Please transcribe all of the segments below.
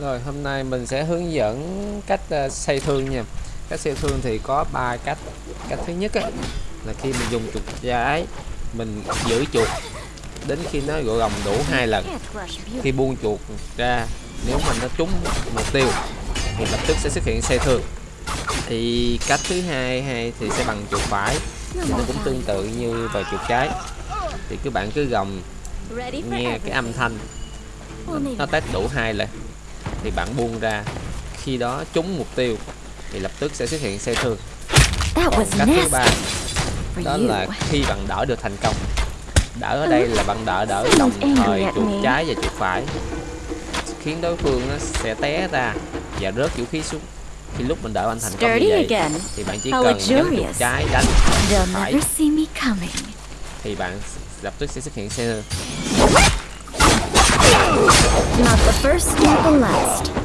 Rồi hôm nay mình sẽ hướng dẫn cách uh, xây thương nha. Cách xây thương thì có ba cách. Cách thứ nhất á, là khi mình dùng chuột trái Mình giữ chuột đến khi nó gọi gồng đủ hai lần. Khi buông chuột ra nếu mà nó trúng mục tiêu thì lập tức sẽ xuất hiện xe thương. Thì cách thứ hai hay thì sẽ bằng chuột phải. Thì nó cũng tương tự như vào chuột trái. Thì các bạn cứ gồng nghe cái âm thanh. Nó test đủ hai lần thì bạn buông ra. Khi đó trúng mục tiêu thì lập tức sẽ xuất hiện xe thương. Còn cách thứ ba đó là khi bạn đỡ được thành công. Đỡ ở đây là bạn đỡ đỡ đồng thời chuột trái và chuột phải. Khiến đối phương nó sẽ té ra và rớt vũ khí xuống. Khi lúc mình đỡ anh thành công như vậy thì bạn chỉ cần nhấn chuột trái đánh phải. thì bạn lập tức sẽ xuất hiện xe Not the first, not the last.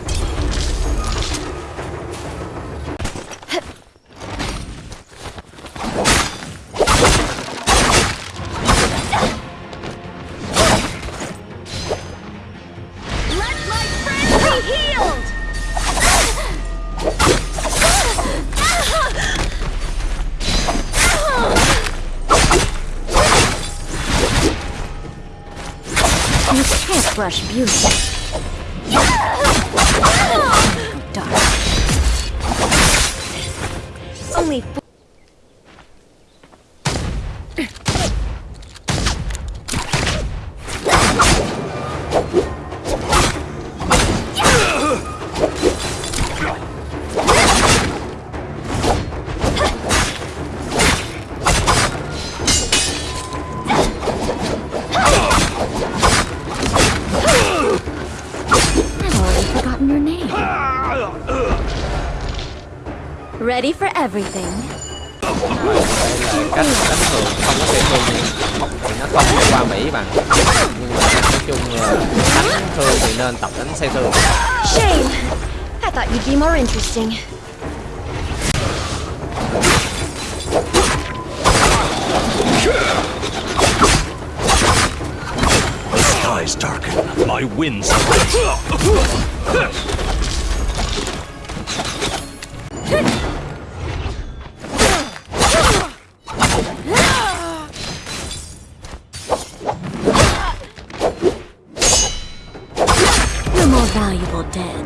Brush beauty. Dark. Only Ready for everything. Đây là cách đánh thường không có thể thương thì nó không qua Mỹ bằng nhưng mà nói chung đánh thường thì nên tập đánh xe thường. Shame. I thought you'd be more interesting. The skies darken, my winds. Valuable dead.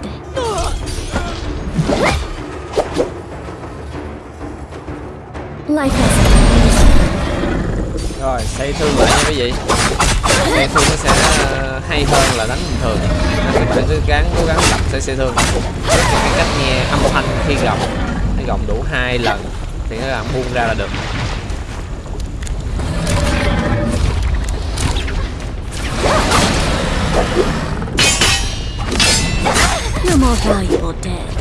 Life has Rồi, xây thương lại nha quý vị Xây thương nó sẽ ờ, hay hơn là đánh bình thường. Nên các bạn cứ gắng cố gắng tập xây xây thương cái cách nghe âm thanh khi gồng Khi gồng đủ hai lần thì nó làm buông ra là được. You're more valuable dead.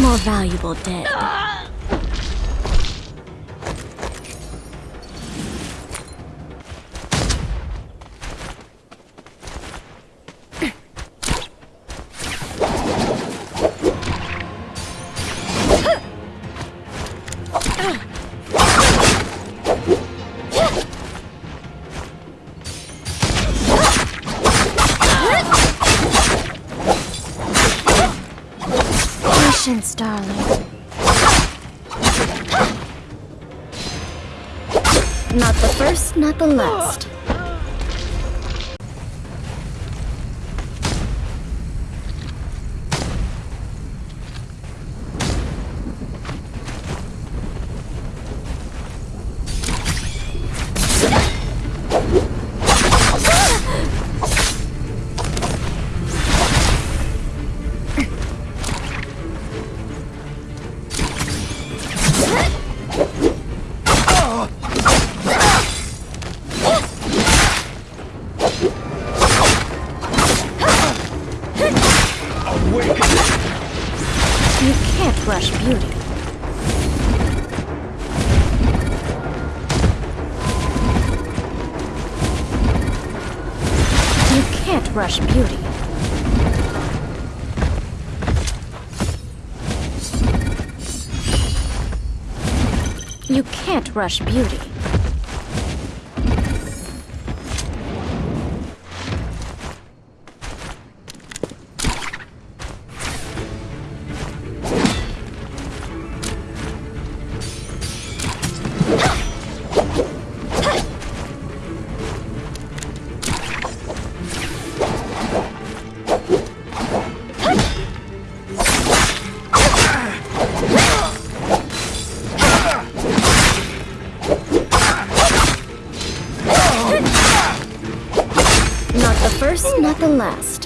More valuable dead. Patience, darling. Not the first, not the last. rush Beauty. You can't rush beauty. You can't rush beauty. First, not the last.